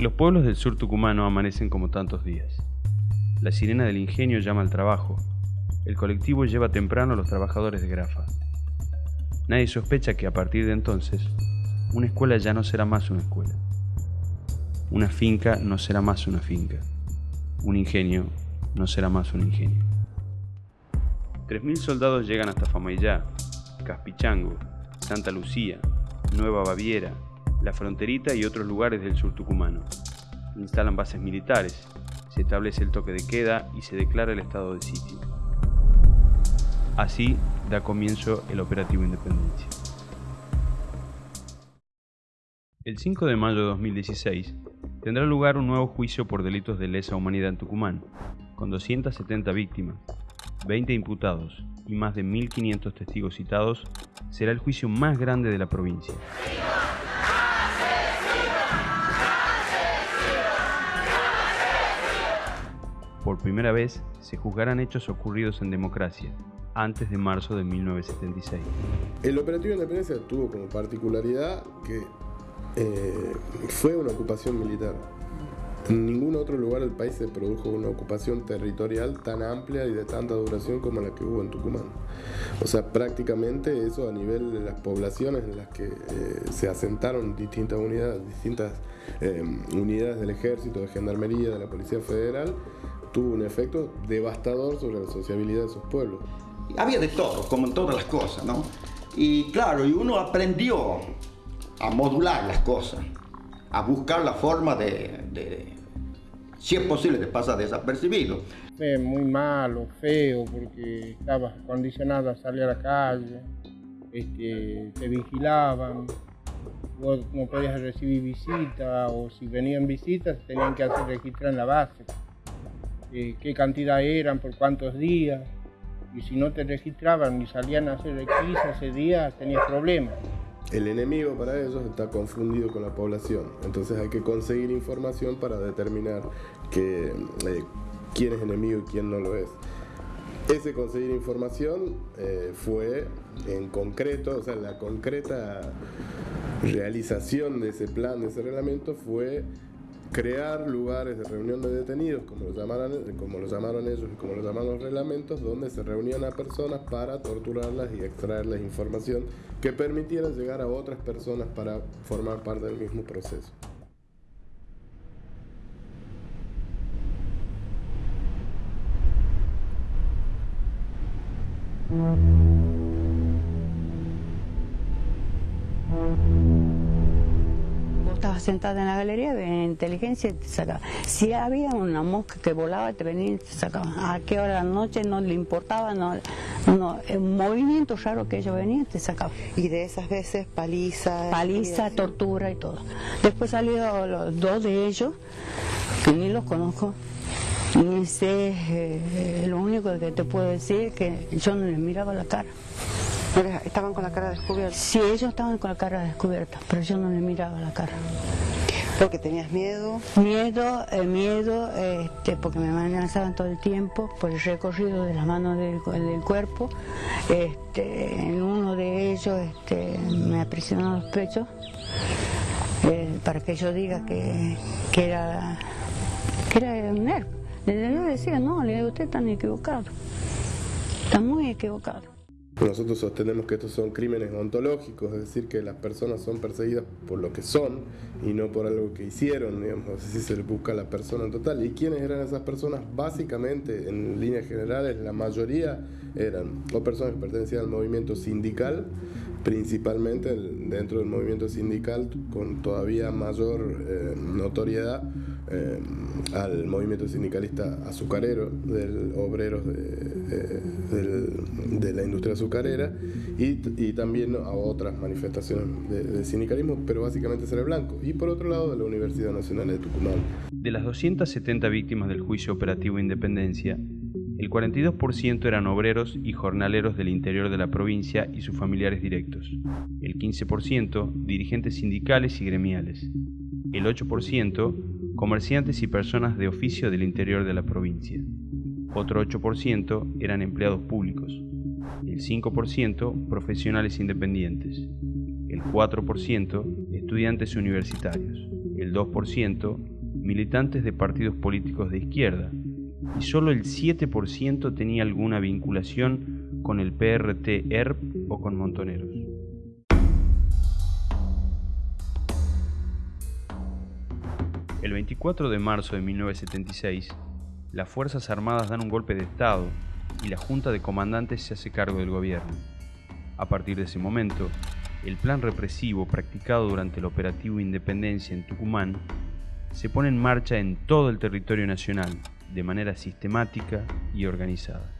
Los pueblos del sur tucumano amanecen como tantos días. La sirena del ingenio llama al trabajo. El colectivo lleva temprano a los trabajadores de Grafa. Nadie sospecha que a partir de entonces, una escuela ya no será más una escuela. Una finca no será más una finca. Un ingenio no será más un ingenio. 3.000 soldados llegan hasta Famayllá, Caspichango, Santa Lucía, Nueva Baviera, La Fronterita y otros lugares del sur tucumano. Instalan bases militares, se establece el toque de queda y se declara el estado de sitio. Así da comienzo el operativo Independencia. El 5 de mayo de 2016 tendrá lugar un nuevo juicio por delitos de lesa humanidad en Tucumán, con 270 víctimas, 20 imputados y más de 1.500 testigos citados, será el juicio más grande de la provincia. Primera vez se juzgarán hechos ocurridos en democracia, antes de marzo de 1976. El operativo de independencia tuvo como particularidad que eh, fue una ocupación militar. En ningún otro lugar del país se produjo una ocupación territorial tan amplia y de tanta duración como la que hubo en Tucumán. O sea, prácticamente eso a nivel de las poblaciones en las que eh, se asentaron distintas unidades, distintas eh, unidades del ejército, de gendarmería, de la Policía Federal, tuvo un efecto devastador sobre la sociabilidad de esos pueblos. Había de todo, como en todas las cosas, ¿no? Y claro, y uno aprendió a modular las cosas, a buscar la forma de, si es posible, de pasar desapercibido. Fue muy malo, feo, porque estaba condicionado a salir a la calle, este, te vigilaban, vos no podías recibir visitas, o si venían visitas tenían que hacer registrar en la base, eh, qué cantidad eran, por cuántos días, y si no te registraban ni salían a hacer requisa ese día, tenías problemas. El enemigo para ellos está confundido con la población, entonces hay que conseguir información para determinar que, eh, quién es enemigo y quién no lo es. Ese conseguir información eh, fue en concreto, o sea, la concreta realización de ese plan, de ese reglamento fue crear lugares de reunión de detenidos, como lo, llamaron, llamaron ellos y como lo llaman los reglamentos, donde se reunían a personas para torturarlas y extraerles información que permitiera llegar a otras personas para formar parte del mismo proceso. Sentada en la galería, venía inteligencia y te sacaba. Si había una mosca que volaba, te venía y te sacaba. A qué hora de la noche no le importaba, no, no, un movimiento raro que ellos venían, te sacaba. Y de esas veces paliza. Paliza, tortura y todo. Después salieron los dos de ellos, que ni los conozco. Ni sé, eh, lo único que te puedo decir es que yo no les miraba la cara. ¿Estaban con la cara descubierta? Sí, ellos estaban con la cara descubierta, pero yo no les miraba la cara. ¿Porque tenías miedo? Miedo, eh, miedo, este, porque me amenazaban todo el tiempo por el recorrido de las manos del, cuerpo. Este, en uno de ellos este, me aprisionó los pechos eh, para que yo diga que, que era que era un nervio. Le decía, no, le digo, usted está equivocado. Está muy equivocado. Nosotros sostenemos que estos son crímenes ontológicos, es decir, que las personas son perseguidas por lo que son y no por algo que hicieron, digamos, así se busca a la persona en total. ¿Y quiénes eran esas personas? Básicamente, en líneas generales, la mayoría eran o personas que pertenecían al movimiento sindical, principalmente dentro del movimiento sindical con todavía mayor eh, notoriedad eh, al movimiento sindicalista azucarero, del obreros de, de, la industria azucarera y, y, también a otras manifestaciones de, sindicalismo, pero básicamente será blanco. Y por otro lado, de la Universidad Nacional de Tucumán. De las 270 víctimas del juicio operativo Independencia, el 42% eran obreros y jornaleros del interior de la provincia y sus familiares directos. El 15% dirigentes sindicales y gremiales. El 8% comerciantes y personas de oficio del interior de la provincia. Otro 8% eran empleados públicos. El 5% profesionales independientes. El 4% estudiantes universitarios. el 2% militantes de partidos políticos de izquierda y solo el 7% tenía alguna vinculación con el PRT-ERP o con Montoneros. El 24 de marzo de 1976, las Fuerzas Armadas dan un golpe de Estado y la Junta de Comandantes se hace cargo del gobierno. A partir de ese momento, el plan represivo practicado durante el operativo Independencia en Tucumán se pone en marcha en todo el territorio nacional de manera sistemática y organizada.